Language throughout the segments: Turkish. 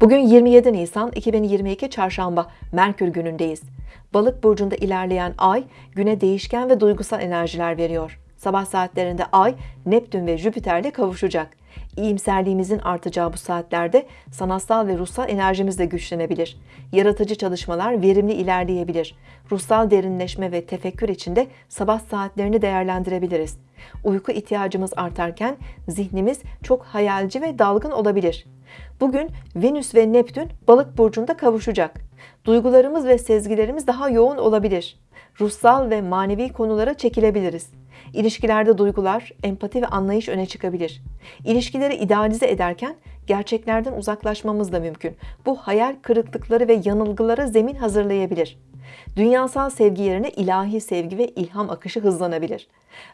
Bugün 27 Nisan 2022 Çarşamba Merkür günündeyiz. Balık burcunda ilerleyen ay güne değişken ve duygusal enerjiler veriyor. Sabah saatlerinde ay Neptün ve Jüpiter'le kavuşacak. İyimserliğimizin artacağı bu saatlerde sanatsal ve ruhsal enerjimiz de güçlenebilir. Yaratıcı çalışmalar verimli ilerleyebilir. Ruhsal derinleşme ve tefekkür içinde sabah saatlerini değerlendirebiliriz. Uyku ihtiyacımız artarken zihnimiz çok hayalci ve dalgın olabilir. Bugün Venüs ve Neptün balık burcunda kavuşacak. Duygularımız ve sezgilerimiz daha yoğun olabilir. Ruhsal ve manevi konulara çekilebiliriz. İlişkilerde duygular, empati ve anlayış öne çıkabilir. İlişkileri idealize ederken gerçeklerden uzaklaşmamız da mümkün. Bu hayal kırıklıkları ve yanılgılara zemin hazırlayabilir. Dünyasal sevgi yerine ilahi sevgi ve ilham akışı hızlanabilir.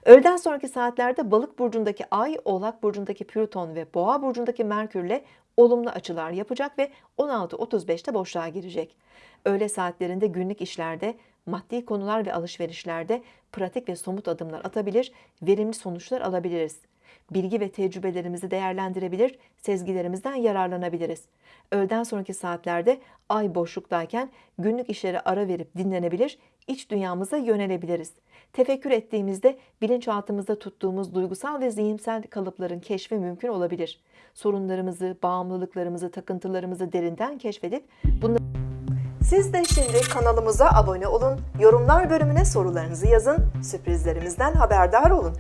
Öğleden sonraki saatlerde Balık burcundaki Ay, Oğlak burcundaki Plüton ve Boğa burcundaki Merkürle olumlu açılar yapacak ve 16.35'te boşluğa girecek. Öğle saatlerinde günlük işlerde, maddi konular ve alışverişlerde pratik ve somut adımlar atabilir, verimli sonuçlar alabiliriz. Bilgi ve tecrübelerimizi değerlendirebilir, sezgilerimizden yararlanabiliriz. Öğleden sonraki saatlerde ay boşluktayken günlük işlere ara verip dinlenebilir, iç dünyamıza yönelebiliriz. Tefekkür ettiğimizde bilinçaltımızda tuttuğumuz duygusal ve zihinsel kalıpların keşfi mümkün olabilir. Sorunlarımızı, bağımlılıklarımızı, takıntılarımızı derinden keşfedip bunları siz de şimdi kanalımıza abone olun, yorumlar bölümüne sorularınızı yazın, sürprizlerimizden haberdar olun.